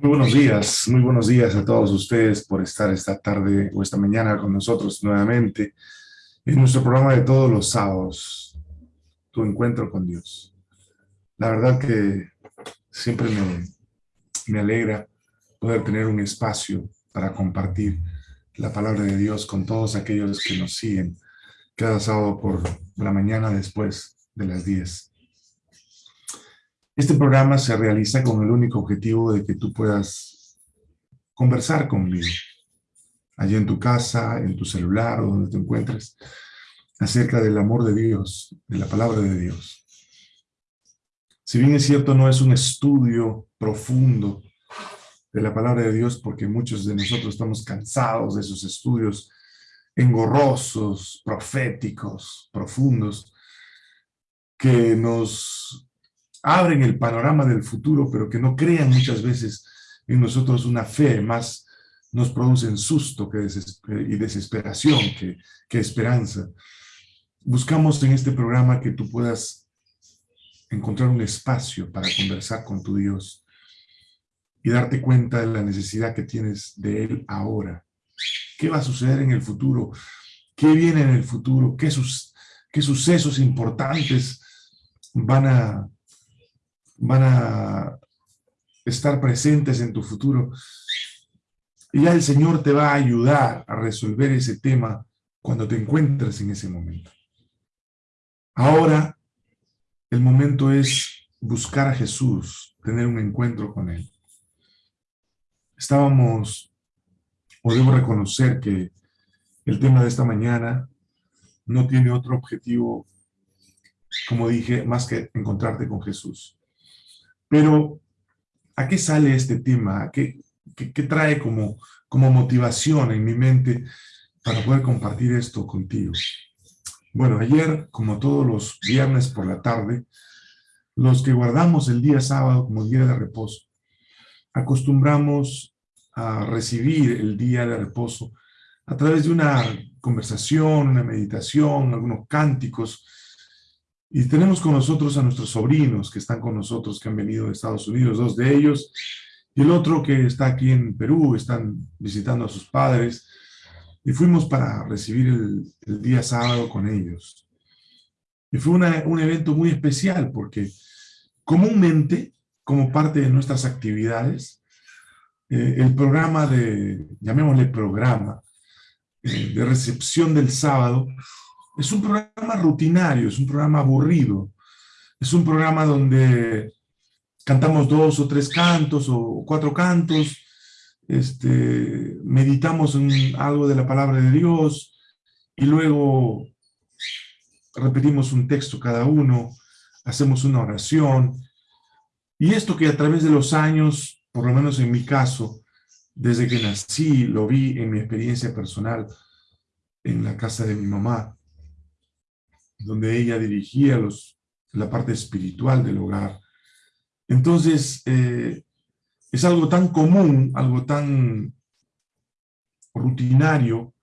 Muy buenos días, muy buenos días a todos ustedes por estar esta tarde o esta mañana con nosotros nuevamente en nuestro programa de todos los sábados, Tu Encuentro con Dios. La verdad que siempre me, me alegra poder tener un espacio para compartir la palabra de Dios con todos aquellos que nos siguen cada sábado por la mañana después de las 10. Este programa se realiza con el único objetivo de que tú puedas conversar conmigo, allí en tu casa, en tu celular o donde te encuentres, acerca del amor de Dios, de la palabra de Dios. Si bien es cierto, no es un estudio profundo de la palabra de Dios, porque muchos de nosotros estamos cansados de esos estudios engorrosos, proféticos, profundos, que nos abren el panorama del futuro, pero que no crean muchas veces en nosotros una fe, más nos producen susto que y desesperación que, que esperanza. Buscamos en este programa que tú puedas encontrar un espacio para conversar con tu Dios y darte cuenta de la necesidad que tienes de Él ahora. ¿Qué va a suceder en el futuro? ¿Qué viene en el futuro? ¿Qué, sus, qué sucesos importantes van a van a estar presentes en tu futuro. Y ya el Señor te va a ayudar a resolver ese tema cuando te encuentres en ese momento. Ahora, el momento es buscar a Jesús, tener un encuentro con Él. Estábamos, podemos reconocer que el tema de esta mañana no tiene otro objetivo, como dije, más que encontrarte con Jesús. Pero, ¿a qué sale este tema? ¿Qué, trae como, como motivación en mi mente para poder compartir esto contigo? Bueno, ayer, como todos los viernes por la tarde, los que guardamos el día sábado como día de reposo, acostumbramos a recibir el día de reposo a través de una conversación, una meditación, algunos cánticos, y tenemos con nosotros a nuestros sobrinos que están con nosotros, que han venido de Estados Unidos, dos de ellos, y el otro que está aquí en Perú, están visitando a sus padres, y fuimos para recibir el, día sábado con ellos. Y fue un evento muy especial porque comúnmente, como parte de nuestras actividades, eh, el programa de, llamémosle programa, eh, de recepción del sábado, es un programa rutinario, es un programa aburrido. Es un programa donde cantamos dos o tres cantos o cuatro cantos, este, meditamos en algo de la palabra de Dios y luego repetimos un texto cada uno, hacemos una oración. Y esto que a través de los años, por lo menos en mi caso, desde que nací, lo vi en mi experiencia personal en la casa de mi mamá, donde ella dirigía los, la parte espiritual del hogar. Entonces, eh, es algo tan común, algo tan rutinario,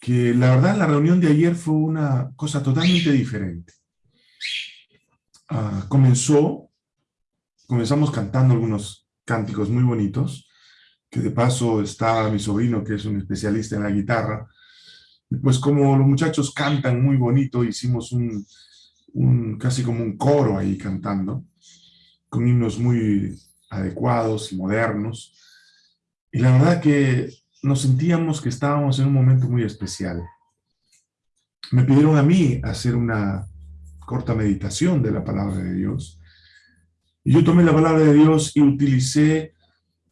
que la verdad la reunión de ayer fue una cosa totalmente diferente. Ah, comenzó, comenzamos cantando algunos cánticos muy bonitos, que de paso está mi sobrino, que es un especialista en la guitarra, pues como los muchachos cantan muy bonito, hicimos un, casi como un coro ahí cantando, con himnos muy adecuados y modernos. Y la verdad que nos sentíamos que estábamos en un momento muy especial. Me pidieron a mí hacer una corta meditación de la palabra de Dios. Y yo tomé la palabra de Dios y utilicé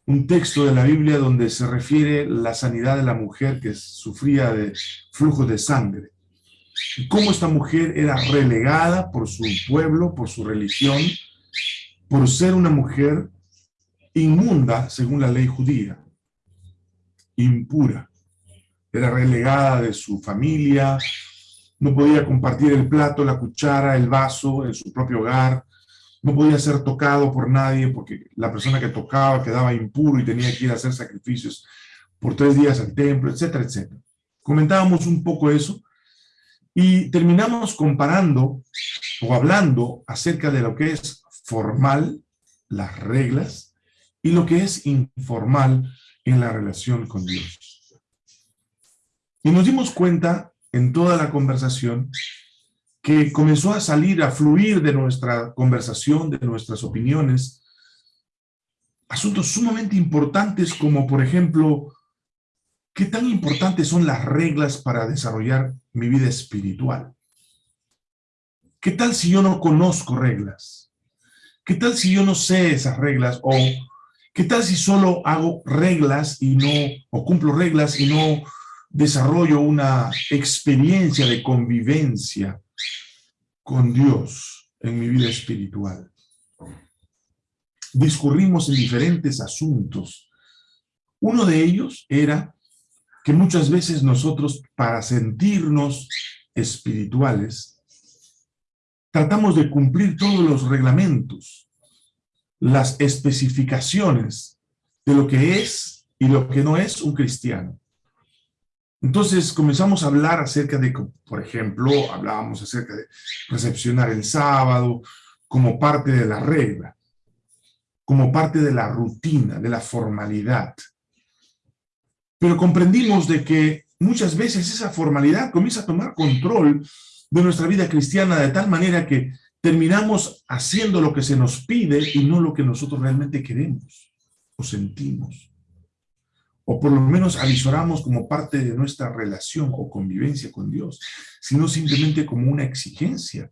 un texto de la Biblia donde se refiere la sanidad de la mujer que sufría de flujo de sangre. Y cómo esta mujer era relegada por su pueblo, por su religión, por ser una mujer inmunda según la ley judía, impura. Era relegada de su familia, no podía compartir el plato, la cuchara, el vaso en su propio hogar, no podía ser tocado por nadie porque la persona que tocaba quedaba impuro y tenía que ir a hacer sacrificios por tres días al templo, etcétera, etcétera. Comentábamos un poco eso y terminamos comparando o hablando acerca de lo que es formal, las reglas, y lo que es informal en la relación con Dios. Y nos dimos cuenta en toda la conversación que comenzó a salir, a fluir de nuestra conversación, de nuestras opiniones, asuntos sumamente importantes como, por ejemplo, ¿qué tan importantes son las reglas para desarrollar mi vida espiritual? ¿Qué tal si yo no conozco reglas? ¿Qué tal si yo no sé esas reglas? ¿O qué tal si solo hago reglas y no, o cumplo reglas y no desarrollo una experiencia de convivencia con Dios en mi vida espiritual. Discurrimos en diferentes asuntos. Uno de ellos era que muchas veces nosotros, para sentirnos espirituales, tratamos de cumplir todos los reglamentos, las especificaciones de lo que es y lo que no es un cristiano. Entonces comenzamos a hablar acerca de, por ejemplo, hablábamos acerca de recepcionar el sábado como parte de la regla, como parte de la rutina, de la formalidad. Pero comprendimos de que muchas veces esa formalidad comienza a tomar control de nuestra vida cristiana de tal manera que terminamos haciendo lo que se nos pide y no lo que nosotros realmente queremos o sentimos o por lo menos avisoramos como parte de nuestra relación o convivencia con Dios, sino simplemente como una exigencia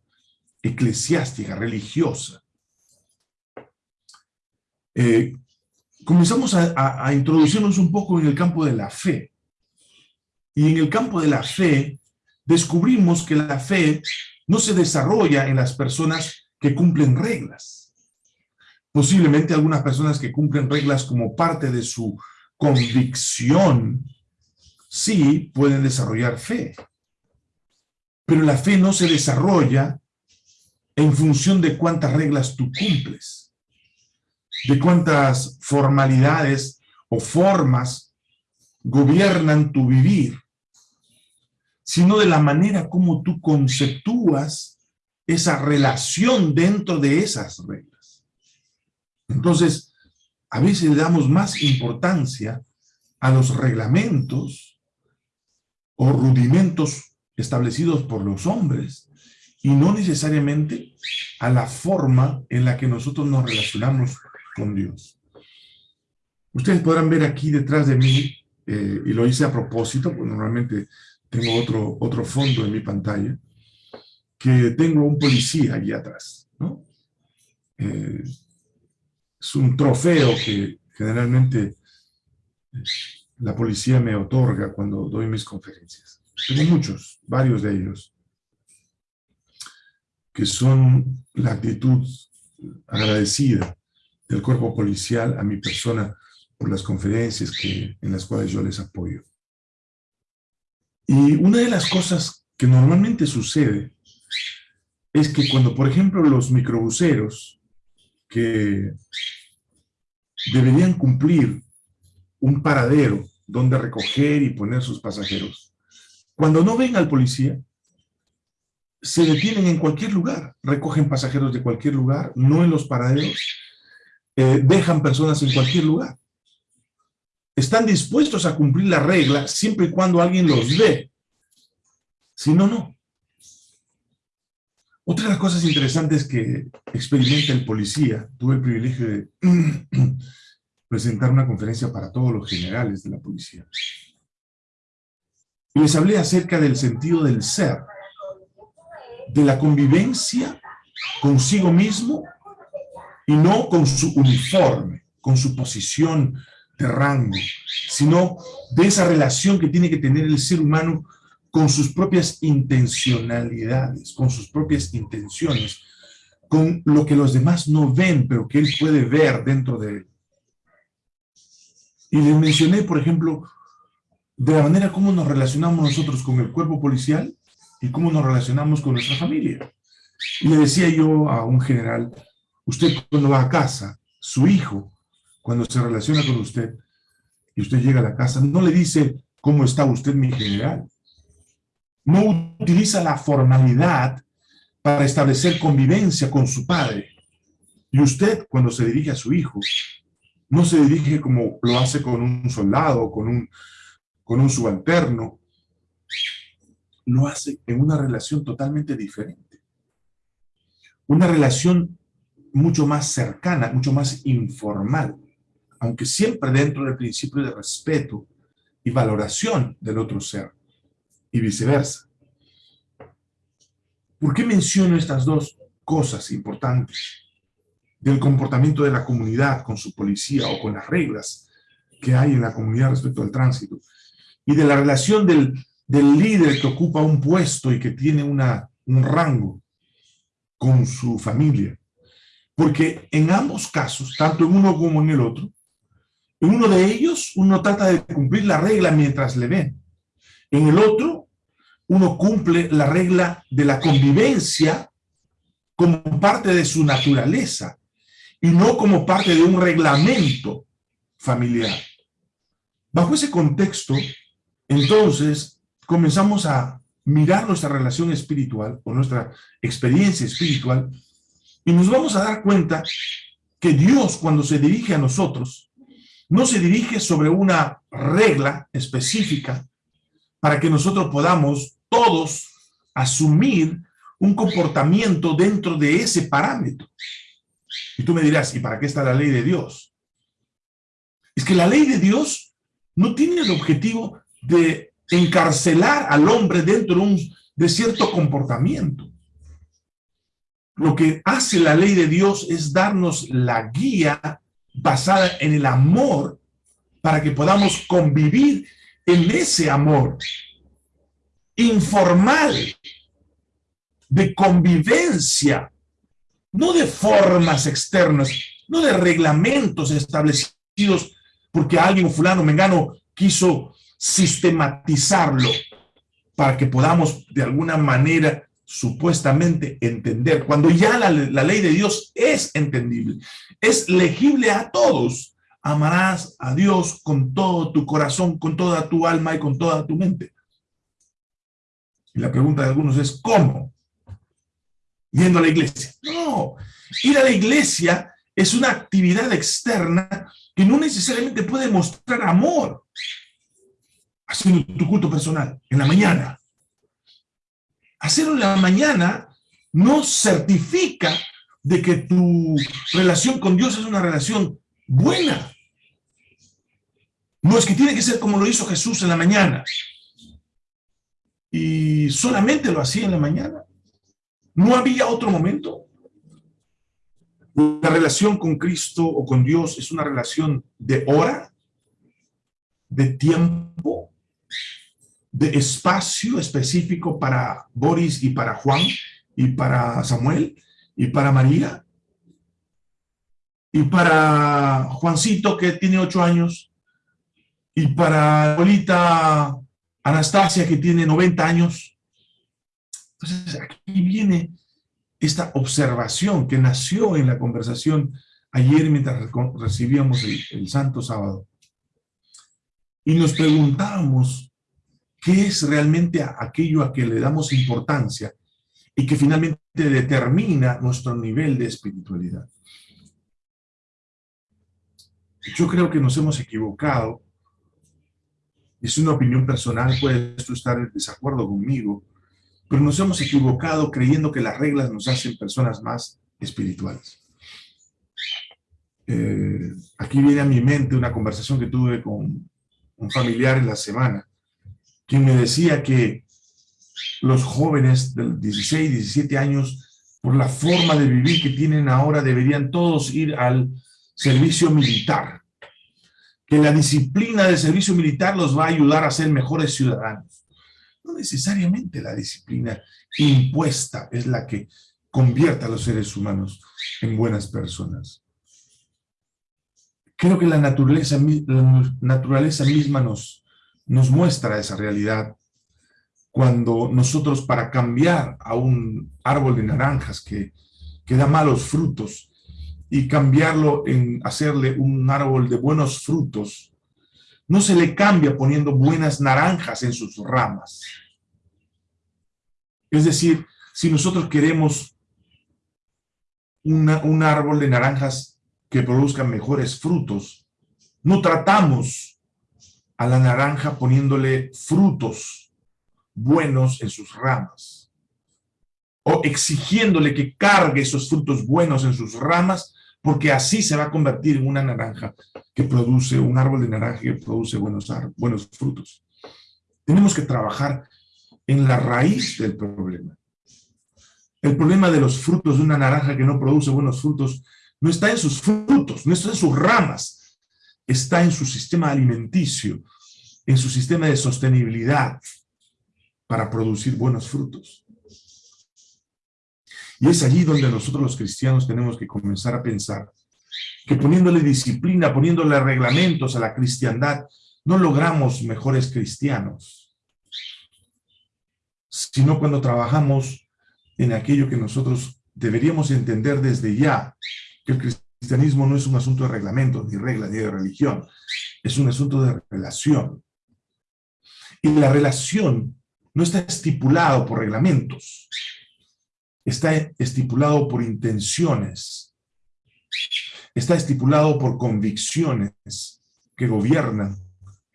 eclesiástica, religiosa. Eh, comenzamos a, a introducirnos un poco en el campo de la fe. Y en el campo de la fe, descubrimos que la fe no se desarrolla en las personas que cumplen reglas. Posiblemente algunas personas que cumplen reglas como parte de su convicción, sí pueden desarrollar fe. Pero la fe no se desarrolla en función de cuántas reglas tú cumples, de cuántas formalidades o formas gobiernan tu vivir, sino de la manera como tú conceptúas esa relación dentro de esas reglas. Entonces, a veces le damos más importancia a los reglamentos o rudimentos establecidos por los hombres y no necesariamente a la forma en la que nosotros nos relacionamos con Dios. Ustedes podrán ver aquí detrás de mí, eh, y lo hice a propósito, porque normalmente tengo otro, otro fondo en mi pantalla, que tengo un policía allí atrás, ¿no? Eh, es un trofeo que generalmente la policía me otorga cuando doy mis conferencias. Tengo muchos, varios de ellos, que son la actitud agradecida del cuerpo policial a mi persona por las conferencias que, en las cuales yo les apoyo. Y una de las cosas que normalmente sucede es que cuando, por ejemplo, los microbuseros que deberían cumplir un paradero donde recoger y poner sus pasajeros. Cuando no ven al policía, se detienen en cualquier lugar, recogen pasajeros de cualquier lugar, no en los paraderos, eh, dejan personas en cualquier lugar. Están dispuestos a cumplir la regla siempre y cuando alguien los ve. Si no, no. Otra de las cosas interesantes que experimenta el policía, tuve el privilegio de presentar una conferencia para todos los generales de la policía. Y les hablé acerca del sentido del ser, de la convivencia consigo mismo y no con su uniforme, con su posición de rango, sino de esa relación que tiene que tener el ser humano con sus propias intencionalidades, con sus propias intenciones, con lo que los demás no ven, pero que él puede ver dentro de él. Y les mencioné, por ejemplo, de la manera como nos relacionamos nosotros con el cuerpo policial y cómo nos relacionamos con nuestra familia. Y le decía yo a un general, usted cuando va a casa, su hijo, cuando se relaciona con usted, y usted llega a la casa, no le dice, ¿cómo está usted, mi general? No utiliza la formalidad para establecer convivencia con su padre. Y usted, cuando se dirige a su hijo, no se dirige como lo hace con un soldado, con un, con un subalterno, lo hace en una relación totalmente diferente. Una relación mucho más cercana, mucho más informal, aunque siempre dentro del principio de respeto y valoración del otro ser, y viceversa. ¿Por qué menciono estas dos cosas importantes? Del comportamiento de la comunidad con su policía o con las reglas que hay en la comunidad respecto al tránsito, y de la relación del, del líder que ocupa un puesto y que tiene una, un rango con su familia. Porque en ambos casos, tanto en uno como en el otro, en uno de ellos uno trata de cumplir la regla mientras le ven. En el otro, uno cumple la regla de la convivencia como parte de su naturaleza y no como parte de un reglamento familiar. Bajo ese contexto, entonces, comenzamos a mirar nuestra relación espiritual o nuestra experiencia espiritual y nos vamos a dar cuenta que Dios cuando se dirige a nosotros, no se dirige sobre una regla específica para que nosotros podamos todos asumir un comportamiento dentro de ese parámetro. Y tú me dirás, ¿y para qué está la ley de Dios? Es que la ley de Dios no tiene el objetivo de encarcelar al hombre dentro de, un, de cierto comportamiento. Lo que hace la ley de Dios es darnos la guía basada en el amor para que podamos convivir en ese amor informal, de convivencia, no de formas externas, no de reglamentos establecidos porque alguien, fulano, mengano, quiso sistematizarlo para que podamos de alguna manera supuestamente entender, cuando ya la, ley de Dios es entendible, es legible a todos, amarás a Dios con todo tu corazón, con toda tu alma y con toda tu mente. Y la pregunta de algunos es, ¿cómo? Yendo a la iglesia. No, ir a la iglesia es una actividad externa que no necesariamente puede mostrar amor. Haciendo tu culto personal, en la mañana, hacerlo en la mañana no certifica de que tu relación con Dios es una relación buena. No es que tiene que ser como lo hizo Jesús en la mañana. Y solamente lo hacía en la mañana. No había otro momento. La relación con Cristo o con Dios es una relación de hora, de tiempo, de espacio específico para Boris y para Juan y para Samuel y para María y para Juancito que tiene ocho años y para abuelita Anastasia que tiene 90 años. Entonces aquí viene esta observación que nació en la conversación ayer mientras recibíamos el, el Santo Sábado. Y nos preguntábamos qué es realmente aquello a que le damos importancia y que finalmente determina nuestro nivel de espiritualidad. Yo creo que nos hemos equivocado, es una opinión personal, puedes estar en desacuerdo conmigo, pero nos hemos equivocado creyendo que las reglas nos hacen personas más espirituales. Eh, aquí viene a mi mente una conversación que tuve con un familiar en la semana, quien me decía que los jóvenes de 16, 17 años, por la forma de vivir que tienen ahora, deberían todos ir al servicio militar. Que la disciplina del servicio militar los va a ayudar a ser mejores ciudadanos. No necesariamente la disciplina impuesta es la que convierte a los seres humanos en buenas personas. Creo que la naturaleza, la naturaleza misma nos, nos muestra esa realidad cuando nosotros para cambiar a un árbol de naranjas que, que da malos frutos y cambiarlo en hacerle un árbol de buenos frutos, no se le cambia poniendo buenas naranjas en sus ramas. Es decir, si nosotros queremos un árbol de naranjas que produzcan mejores frutos, no tratamos a la naranja poniéndole frutos buenos en sus ramas o exigiéndole que cargue esos frutos buenos en sus ramas porque así se va a convertir en una naranja que produce, un árbol de naranja que produce buenos, buenos frutos. Tenemos que trabajar en la raíz del problema. El problema de los frutos de una naranja que no produce buenos frutos no está en sus frutos, no está en sus ramas, está en su sistema alimenticio, en su sistema de sostenibilidad para producir buenos frutos. Y es allí donde nosotros los cristianos tenemos que comenzar a pensar que poniéndole disciplina, poniéndole reglamentos a la cristiandad, no logramos mejores cristianos, sino cuando trabajamos en aquello que nosotros deberíamos entender desde ya, que el cristianismo no es un asunto de reglamentos, ni reglas, ni de religión, es un asunto de relación. Y la relación no está estipulado por reglamentos, está estipulado por intenciones, está estipulado por convicciones que gobiernan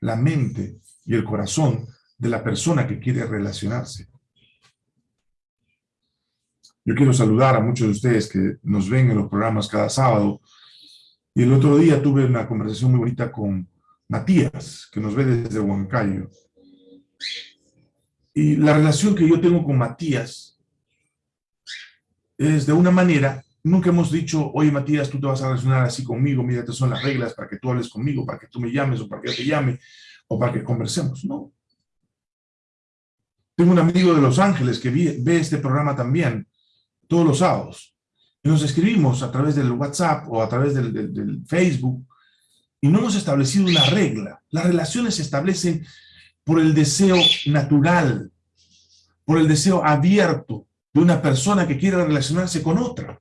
la mente y el corazón de la persona que quiere relacionarse. Yo quiero saludar a muchos de ustedes que nos ven en los programas cada sábado. Y el otro día tuve una conversación muy bonita con Matías, que nos ve desde Huancayo. Y la relación que yo tengo con Matías es de una manera, nunca hemos dicho, oye Matías, tú te vas a relacionar así conmigo, mira, estas son las reglas para que tú hables conmigo, para que tú me llames o para que yo te llame o para que conversemos, no. Tengo un amigo de Los Ángeles que ve este programa también, todos los sábados. Y nos escribimos a través del WhatsApp o a través del, del Facebook y no hemos establecido una regla. Las relaciones se establecen por el deseo natural, por el deseo abierto, de una persona que quiere relacionarse con otra.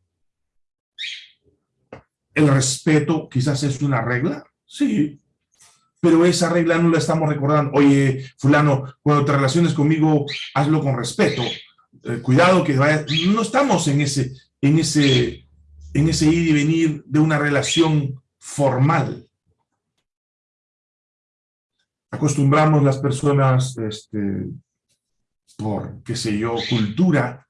El respeto quizás es una regla, sí, pero esa regla no la estamos recordando. Oye, fulano, cuando te relaciones conmigo, hazlo con respeto. Eh, cuidado que vaya... No estamos en ese, en, ese, en ese ir y venir de una relación formal. Acostumbramos las personas, este, por, qué sé yo, cultura,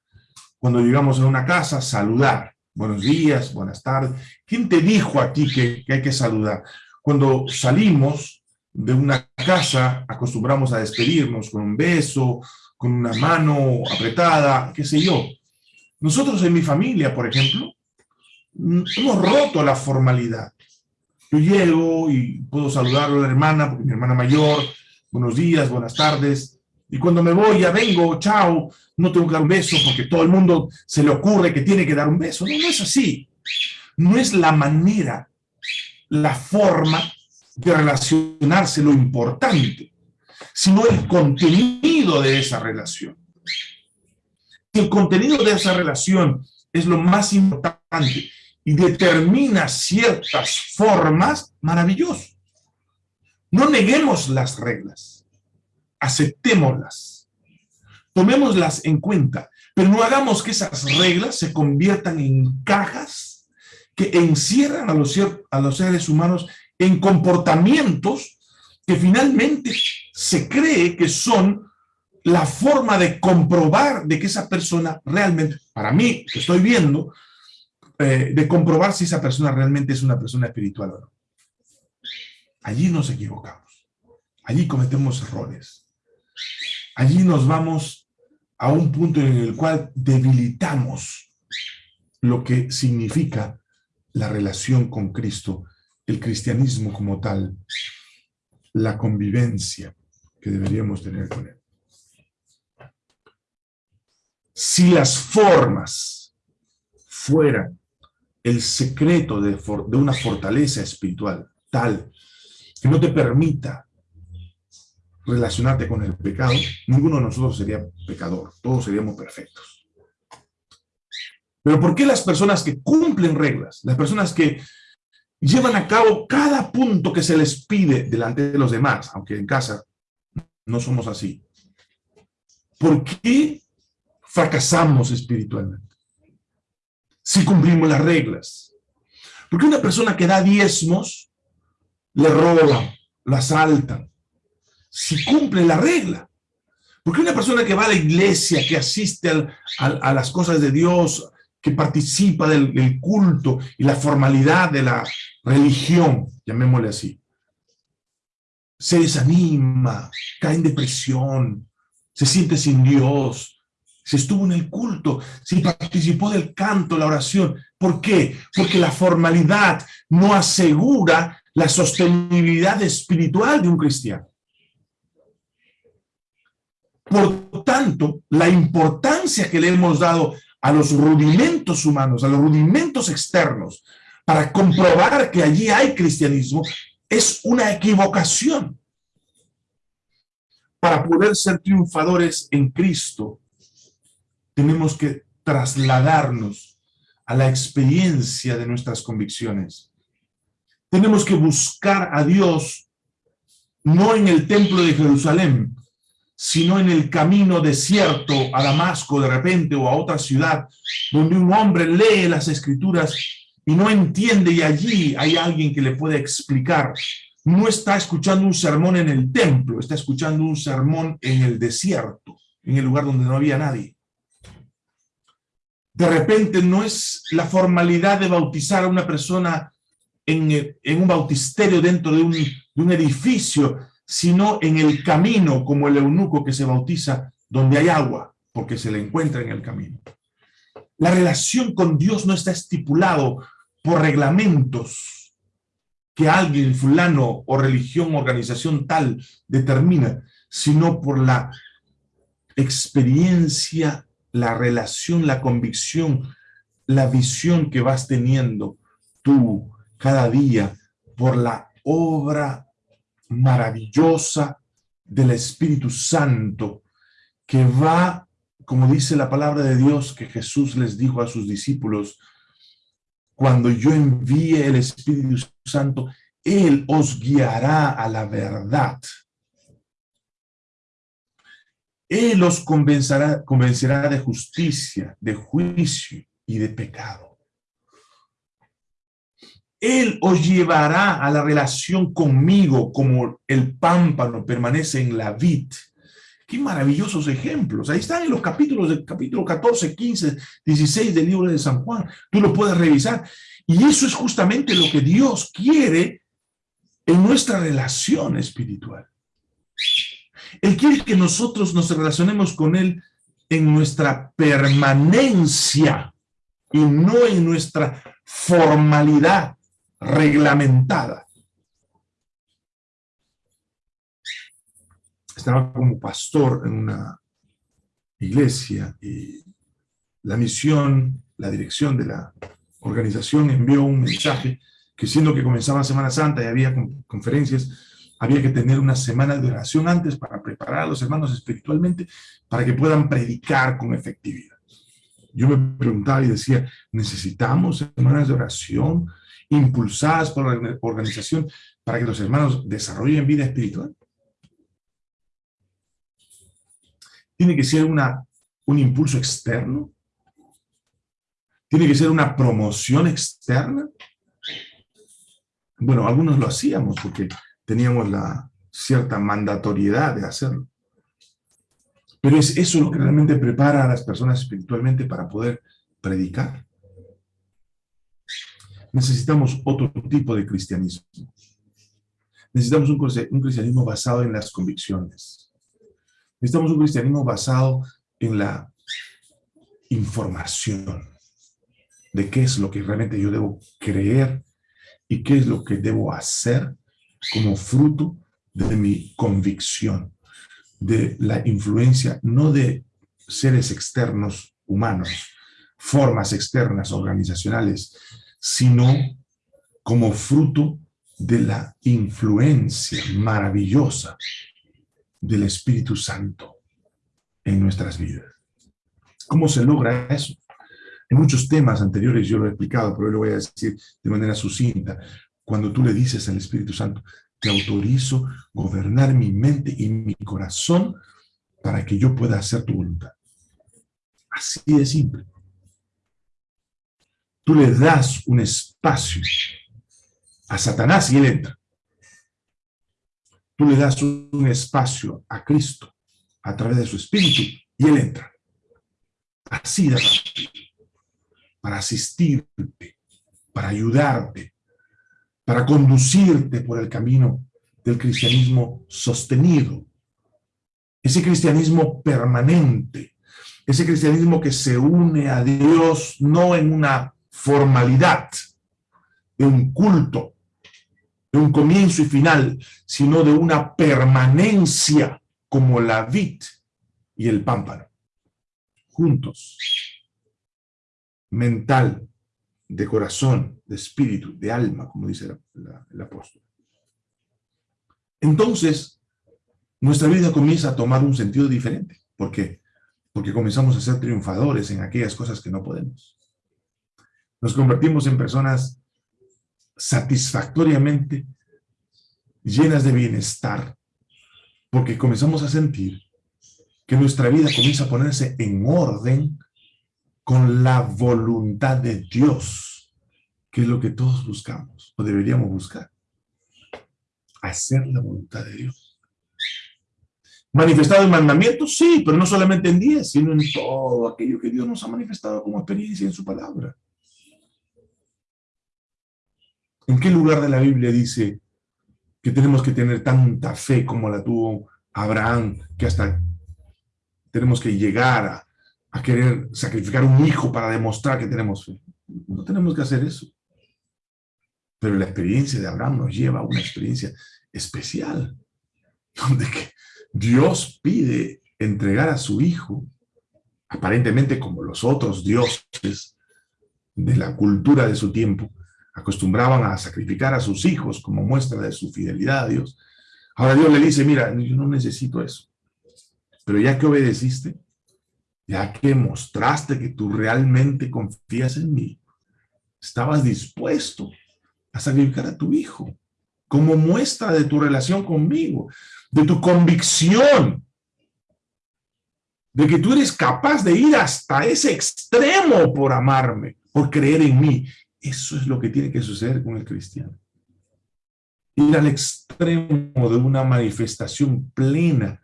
cuando llegamos a una casa, saludar. Buenos días, buenas tardes. ¿Quién te dijo a ti que, hay que saludar? Cuando salimos de una casa, acostumbramos a despedirnos con un beso, con una mano apretada, qué sé yo. Nosotros en mi familia, por ejemplo, hemos roto la formalidad. Yo llego y puedo saludar a la hermana, porque mi hermana mayor, buenos días, buenas tardes, y cuando me voy, ya vengo, chao, no tengo que dar un beso porque todo el mundo se le ocurre que tiene que dar un beso. No, no es así. No es la manera, la forma de relacionarse lo importante, sino el contenido de esa relación. El contenido de esa relación es lo más importante y determina ciertas formas, maravillosas. No neguemos las reglas aceptémoslas, tomémoslas en cuenta, pero no hagamos que esas reglas se conviertan en cajas que encierran a los, a los seres humanos en comportamientos que finalmente se cree que son la forma de comprobar de que esa persona realmente, para mí, que estoy viendo, eh, de comprobar si esa persona realmente es una persona espiritual o no. Allí nos equivocamos. Allí cometemos errores allí nos vamos a un punto en el cual debilitamos lo que significa la relación con Cristo, el cristianismo como tal, la convivencia que deberíamos tener con Él. Si las formas fueran el secreto de, una fortaleza espiritual tal que no te permita relacionarte con el pecado, ninguno de nosotros sería pecador, todos seríamos perfectos. Pero ¿por qué las personas que cumplen reglas, las personas que llevan a cabo cada punto que se les pide delante de los demás, aunque en casa no somos así, ¿por qué fracasamos espiritualmente? Si cumplimos las reglas. Porque una persona que da diezmos, le roban, lo asaltan. Si cumple la regla. Porque una persona que va a la iglesia, que asiste a las cosas de Dios, que participa del, culto y la formalidad de la religión, llamémosle así, se desanima, cae en depresión, se siente sin Dios, se estuvo en el culto, se participó del canto, la oración. ¿Por qué? Porque la formalidad no asegura la sostenibilidad espiritual de un cristiano. Por tanto, la importancia que le hemos dado a los rudimentos humanos, a los rudimentos externos, para comprobar que allí hay cristianismo, es una equivocación. Para poder ser triunfadores en Cristo, tenemos que trasladarnos a la experiencia de nuestras convicciones. Tenemos que buscar a Dios no en el templo de Jerusalén, sino en el camino desierto a Damasco de repente o a otra ciudad, donde un hombre lee las escrituras y no entiende y allí hay alguien que le puede explicar. No está escuchando un sermón en el templo, está escuchando un sermón en el desierto, en el lugar donde no había nadie. De repente no es la formalidad de bautizar a una persona en, un bautisterio dentro de un, de un edificio, sino en el camino, como el eunuco que se bautiza donde hay agua, porque se le encuentra en el camino. La relación con Dios no está estipulado por reglamentos que alguien, fulano o religión, organización tal determina, sino por la experiencia, la relación, la convicción, la visión que vas teniendo tú cada día por la obra maravillosa del Espíritu Santo que va, como dice la palabra de Dios que Jesús les dijo a sus discípulos, cuando yo envíe el Espíritu Santo, Él os guiará a la verdad. Él os convencerá, convencerá de justicia, de juicio y de pecado. Él os llevará a la relación conmigo como el pámpano permanece en la vid. Qué maravillosos ejemplos. Ahí están en los capítulos del capítulo 14, 15, 16 del libro de San Juan. Tú lo puedes revisar. Y eso es justamente lo que Dios quiere en nuestra relación espiritual. Él quiere que nosotros nos relacionemos con Él en nuestra permanencia y no en nuestra formalidad reglamentada. Estaba como pastor en una iglesia y la misión, la dirección de la organización envió un mensaje que siendo que comenzaba Semana Santa y había conferencias, había que tener una semana de oración antes para preparar a los hermanos espiritualmente para que puedan predicar con efectividad. Yo me preguntaba y decía, ¿necesitamos semanas de oración impulsadas por la organización para que los hermanos desarrollen vida espiritual? ¿Tiene que ser una, un impulso externo? ¿Tiene que ser una promoción externa? Bueno, algunos lo hacíamos porque teníamos la cierta mandatoriedad de hacerlo. Pero es eso lo que realmente prepara a las personas espiritualmente para poder predicar necesitamos otro tipo de cristianismo. Necesitamos un, cristianismo basado en las convicciones. Necesitamos un cristianismo basado en la información de qué es lo que realmente yo debo creer y qué es lo que debo hacer como fruto de mi convicción, de la influencia, no de seres externos humanos, formas externas organizacionales, sino como fruto de la influencia maravillosa del Espíritu Santo en nuestras vidas. ¿Cómo se logra eso? En muchos temas anteriores yo lo he explicado, pero hoy lo voy a decir de manera sucinta. Cuando tú le dices al Espíritu Santo, te autorizo gobernar mi mente y mi corazón para que yo pueda hacer tu voluntad. Así de simple. Tú le das un espacio a Satanás y él entra. Tú le das un espacio a Cristo a través de su espíritu y él entra. Así de Para asistirte, para ayudarte, para conducirte por el camino del cristianismo sostenido. Ese cristianismo permanente, ese cristianismo que se une a Dios no en una formalidad, de un culto, de un comienzo y final, sino de una permanencia como la vid y el pámpano, juntos, mental, de corazón, de espíritu, de alma, como dice el apóstol. Entonces, nuestra vida comienza a tomar un sentido diferente. ¿Por qué? Porque comenzamos a ser triunfadores en aquellas cosas que no podemos. Nos convertimos en personas satisfactoriamente llenas de bienestar, porque comenzamos a sentir que nuestra vida comienza a ponerse en orden con la voluntad de Dios, que es lo que todos buscamos, o deberíamos buscar. Hacer la voluntad de Dios. ¿Manifestado en mandamientos? Sí, pero no solamente en diez, sino en todo aquello que Dios nos ha manifestado como experiencia en su palabra. ¿En qué lugar de la Biblia dice que tenemos que tener tanta fe como la tuvo Abraham, que hasta tenemos que llegar a, querer sacrificar un hijo para demostrar que tenemos fe? No tenemos que hacer eso. Pero la experiencia de Abraham nos lleva a una experiencia especial, donde que Dios pide entregar a su hijo, aparentemente como los otros dioses de la cultura de su tiempo, acostumbraban a sacrificar a sus hijos como muestra de su fidelidad a Dios. Ahora Dios le dice, mira, yo no necesito eso. Pero ya que obedeciste, ya que mostraste que tú realmente confías en mí, estabas dispuesto a sacrificar a tu hijo como muestra de tu relación conmigo, de tu convicción, de que tú eres capaz de ir hasta ese extremo por amarme, por creer en mí. Eso es lo que tiene que suceder con el cristiano. Ir al extremo de una manifestación plena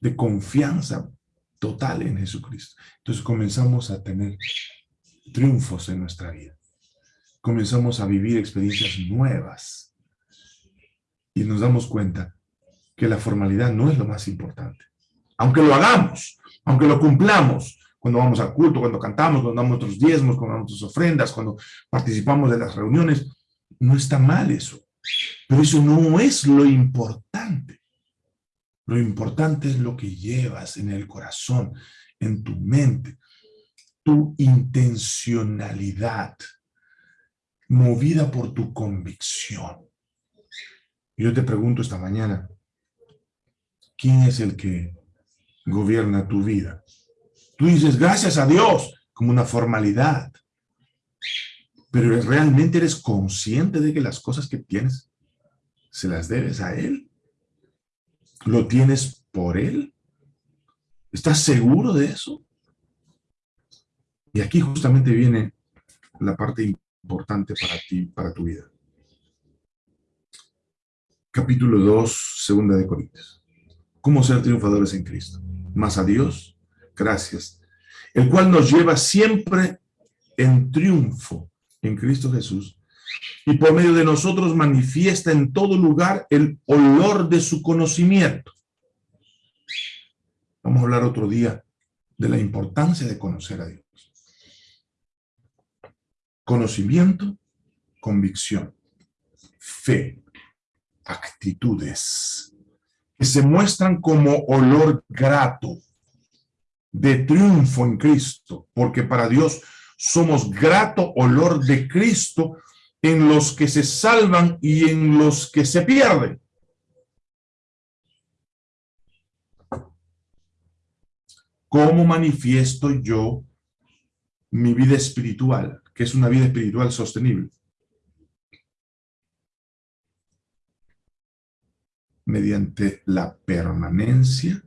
de confianza total en Jesucristo. Entonces comenzamos a tener triunfos en nuestra vida. Comenzamos a vivir experiencias nuevas. Y nos damos cuenta que la formalidad no es lo más importante. Aunque lo hagamos, aunque lo cumplamos, cuando vamos al culto, cuando cantamos, cuando damos nuestros diezmos, cuando damos nuestras ofrendas, cuando participamos de las reuniones, no está mal eso. Pero eso no es lo importante. Lo importante es lo que llevas en el corazón, en tu mente, tu intencionalidad, movida por tu convicción. Yo te pregunto esta mañana, ¿quién es el que gobierna tu vida? Tú dices, gracias a Dios, como una formalidad. Pero ¿realmente eres consciente de que las cosas que tienes se las debes a Él? ¿Lo tienes por Él? ¿Estás seguro de eso? Y aquí justamente viene la parte importante para ti, para tu vida. Capítulo 2, segunda de Corintios. ¿Cómo ser triunfadores en Cristo? Más a Dios gracias, el cual nos lleva siempre en triunfo en Cristo Jesús, y por medio de nosotros manifiesta en todo lugar el olor de su conocimiento. Vamos a hablar otro día de la importancia de conocer a Dios. Conocimiento, convicción, fe, actitudes, que se muestran como olor grato, de triunfo en Cristo, porque para Dios somos grato olor de Cristo en los que se salvan y en los que se pierden. ¿Cómo manifiesto yo mi vida espiritual? que es una vida espiritual sostenible? Mediante la permanencia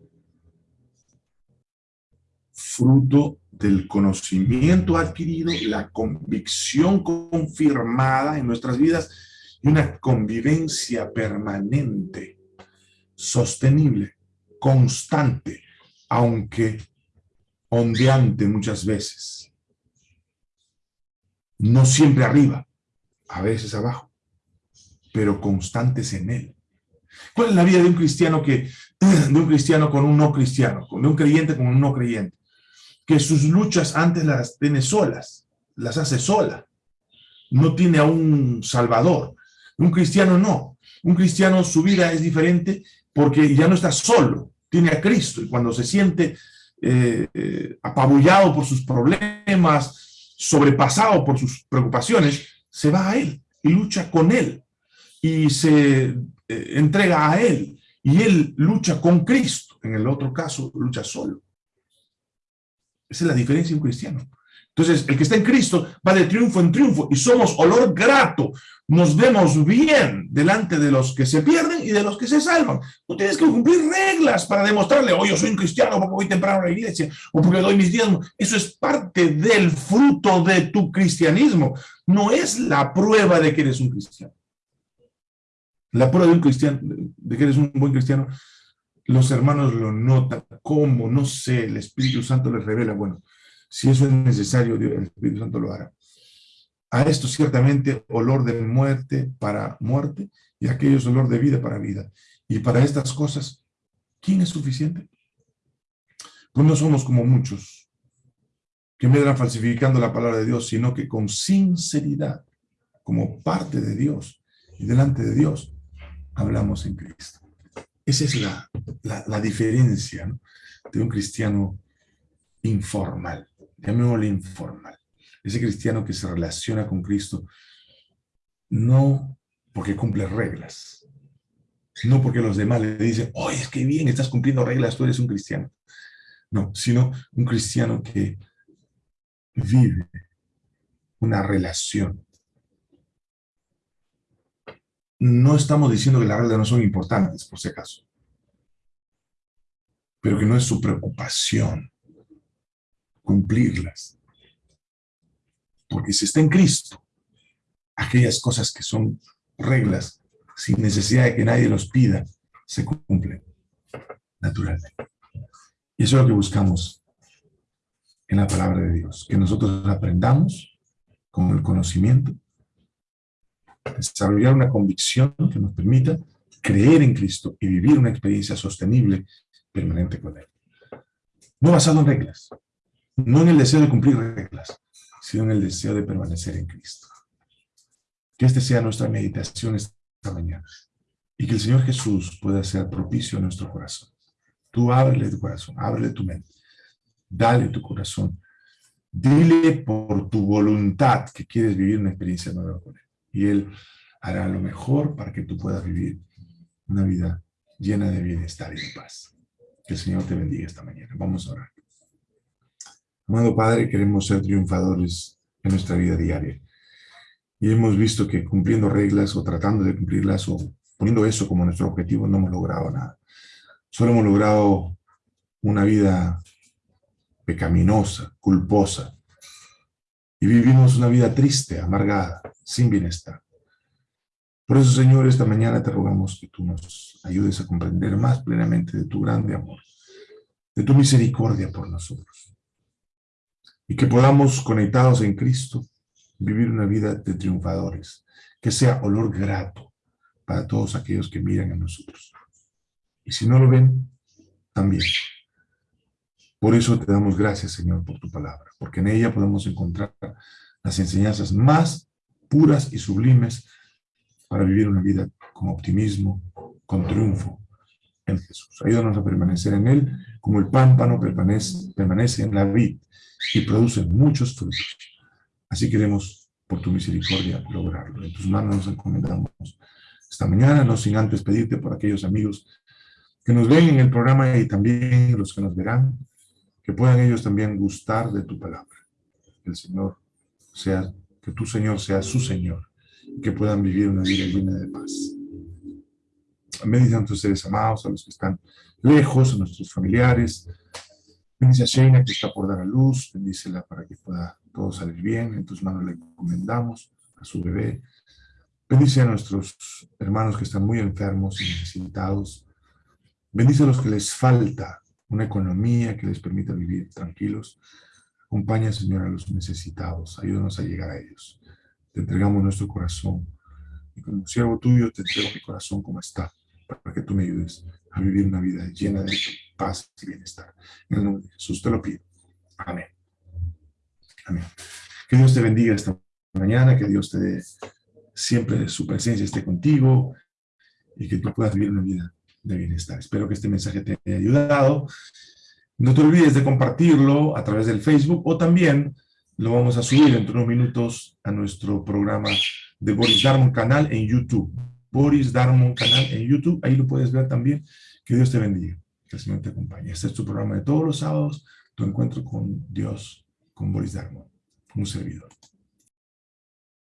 fruto del conocimiento adquirido, la convicción confirmada en nuestras vidas y una convivencia permanente, sostenible, constante, aunque ondeante muchas veces. No siempre arriba, a veces abajo, pero constantes en él. ¿Cuál es la vida de un cristiano que, de un cristiano con un no cristiano, de un creyente con un no creyente? Que sus luchas antes las tiene solas, las hace sola. No tiene a un salvador. Un cristiano no. Un cristiano su vida es diferente porque ya no está solo, tiene a Cristo. Y cuando se siente eh, eh, apabullado por sus problemas, sobrepasado por sus preocupaciones, se va a Él y lucha con Él y se eh, entrega a Él y Él lucha con Cristo. En el otro caso, lucha solo. Esa es la diferencia de un cristiano. Entonces, el que está en Cristo va de triunfo en triunfo y somos olor grato. Nos vemos bien delante de los que se pierden y de los que se salvan. No tienes que cumplir reglas para demostrarle, oh, yo soy un cristiano porque voy temprano a la iglesia o porque doy mis diezmos. Eso es parte del fruto de tu cristianismo. No es la prueba de que eres un cristiano. La prueba de un cristiano, de que eres un buen cristiano, los hermanos lo notan. ¿Cómo? No sé, el Espíritu Santo les revela. Bueno, si eso es necesario, el Espíritu Santo lo hará. A esto ciertamente olor de muerte para muerte y aquello es olor de vida para vida. Y para estas cosas, ¿quién es suficiente? Pues no somos como muchos que medran falsificando la palabra de Dios, sino que con sinceridad, como parte de Dios y delante de Dios, hablamos en Cristo. Esa es la, la, diferencia de un cristiano informal llamémosle informal, ese cristiano que se relaciona con Cristo, no porque cumple reglas, no porque los demás le dicen, oye, es que bien, estás cumpliendo reglas, tú eres un cristiano. No, sino un cristiano que vive una relación. No estamos diciendo que las reglas no son importantes, por si acaso, pero que no es su preocupación cumplirlas. Porque si está en Cristo, aquellas cosas que son reglas, sin necesidad de que nadie los pida, se cumplen naturalmente. Y eso es lo que buscamos en la palabra de Dios, que nosotros aprendamos con el conocimiento, desarrollar una convicción que nos permita creer en Cristo y vivir una experiencia sostenible, permanente con Él. No basado en reglas, no en el deseo de cumplir reglas, sino en el deseo de permanecer en Cristo. Que este sea nuestra meditación esta mañana. Y que el Señor Jesús pueda ser propicio a nuestro corazón. Tú ábrele tu corazón, ábrele tu mente. Dale tu corazón. Dile por tu voluntad que quieres vivir una experiencia nueva con Él. Y Él hará lo mejor para que tú puedas vivir una vida llena de bienestar y de paz. Que el Señor te bendiga esta mañana. Vamos a orar. Amado Padre, queremos ser triunfadores en nuestra vida diaria. Y hemos visto que cumpliendo reglas o tratando de cumplirlas o poniendo eso como nuestro objetivo no hemos logrado nada. Solo hemos logrado una vida pecaminosa, culposa. Y vivimos una vida triste, amargada, sin bienestar. Por eso, Señor, esta mañana te rogamos que tú nos ayudes a comprender más plenamente de tu grande amor, de tu misericordia por nosotros y que podamos, conectados en Cristo, vivir una vida de triunfadores, que sea olor grato para todos aquellos que miran a nosotros. Y si no lo ven, también. Por eso te damos gracias, Señor, por tu palabra, porque en ella podemos encontrar las enseñanzas más puras y sublimes para vivir una vida con optimismo, con triunfo en Jesús. Ayúdanos a permanecer en Él, como el pámpano permanece, permanece en la vid, y producen muchos frutos. Así queremos, por tu misericordia, lograrlo. En tus manos nos encomendamos esta mañana, no sin antes pedirte por aquellos amigos que nos ven en el programa y también los que nos verán, que puedan ellos también gustar de tu palabra. El Señor sea, que tu Señor sea su Señor, y que puedan vivir una vida llena de paz. Bendice a nuestros seres amados, a los que están lejos, a nuestros familiares, Bendice a Sheina que está por dar a luz, bendícela para que pueda todo salir bien, en tus manos le encomendamos a su bebé. Bendice a nuestros hermanos que están muy enfermos y necesitados. Bendice a los que les falta una economía que les permita vivir tranquilos. Acompaña, Señor, a los necesitados. Ayúdanos a llegar a ellos. Te entregamos nuestro corazón. Y como siervo tuyo, te entrego mi corazón como está, para que tú me ayudes a vivir una vida llena de paz y bienestar. En el nombre de Jesús te lo pido. Amén. Amén. Que Dios te bendiga esta mañana, que Dios te dé siempre su presencia esté contigo y que tú puedas vivir una vida de bienestar. Espero que este mensaje te haya ayudado. No te olvides de compartirlo a través del Facebook o también lo vamos a subir dentro de unos minutos a nuestro programa de Boris Darmon canal en YouTube. Boris Darmon canal en YouTube, ahí lo puedes ver también. Que Dios te bendiga, que el Señor te acompañe. Este es tu programa de todos los sábados, tu encuentro con Dios, con Boris Darmon, un servidor.